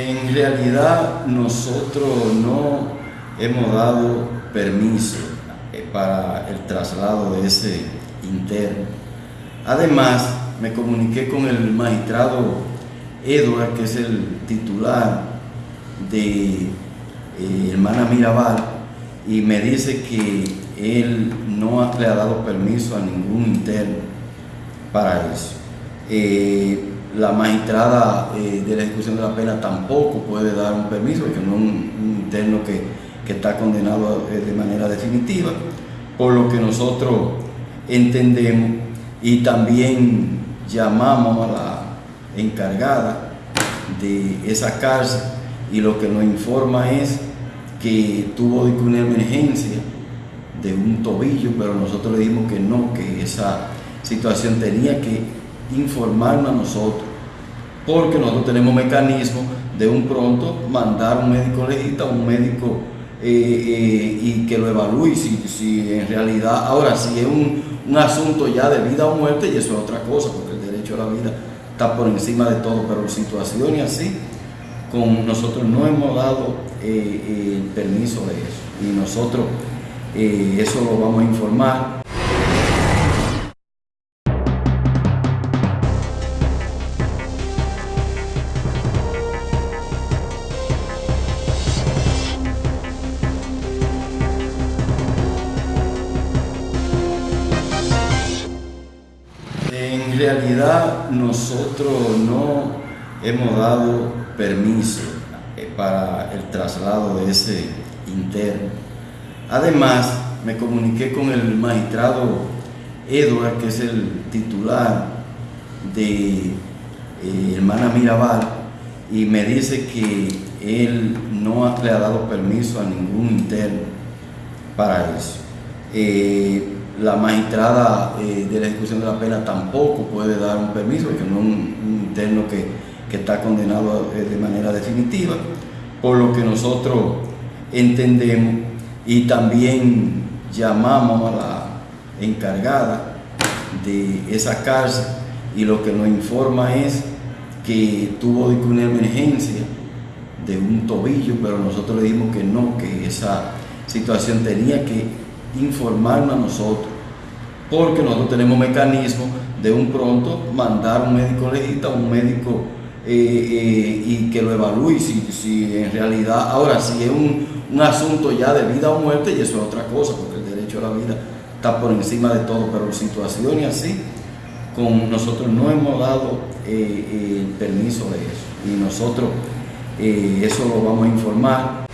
En realidad nosotros no hemos dado permiso eh, para el traslado de ese interno. Además, me comuniqué con el magistrado Edward, que es el titular de eh, Hermana Mirabal, y me dice que él no le ha dado permiso a ningún interno para eso. Eh, la magistrada eh, de la ejecución de la pena tampoco puede dar un permiso, porque no es un, interno que, está condenado eh, de manera definitiva, por lo que nosotros entendemos y también llamamos a la encargada de esa cárcel y lo que nos informa es que tuvo una emergencia de un tobillo, pero nosotros le dijimos que no, que esa situación tenía que informarnos a nosotros, porque nosotros tenemos mecanismo de un pronto mandar un médico legista, un médico eh, eh, y que lo evalúe si, si, en realidad, ahora si es un, asunto ya de vida o muerte, y eso es otra cosa, porque el derecho a la vida está por encima de todo, pero situaciones así, con nosotros no hemos dado eh, el permiso de eso, y nosotros eso lo vamos a informar. En realidad nosotros no hemos dado permiso eh, para el traslado de ese interno. Además, me comuniqué con el magistrado Edward, que es el titular de eh, Hermana Mirabal, y me dice que él no le ha dado permiso a ningún interno para eso. Eh, la magistrada eh, de la ejecución de la pena tampoco puede dar un permiso, porque no es un, interno que, está condenado eh, de manera definitiva, por lo que nosotros entendemos y también llamamos a la encargada de esa cárcel y lo que nos informa es que tuvo una emergencia de un tobillo, pero nosotros le dijimos que no, que esa situación tenía que informarnos a nosotros, porque nosotros tenemos mecanismo de un pronto mandar un médico legista, un médico eh, eh, y que lo evalúe si, en realidad, ahora si es un, asunto ya de vida o muerte, y eso es otra cosa, porque el derecho a la vida está por encima de todo, pero situaciones así, con nosotros no hemos dado eh, el permiso de eso, y nosotros eso lo vamos a informar.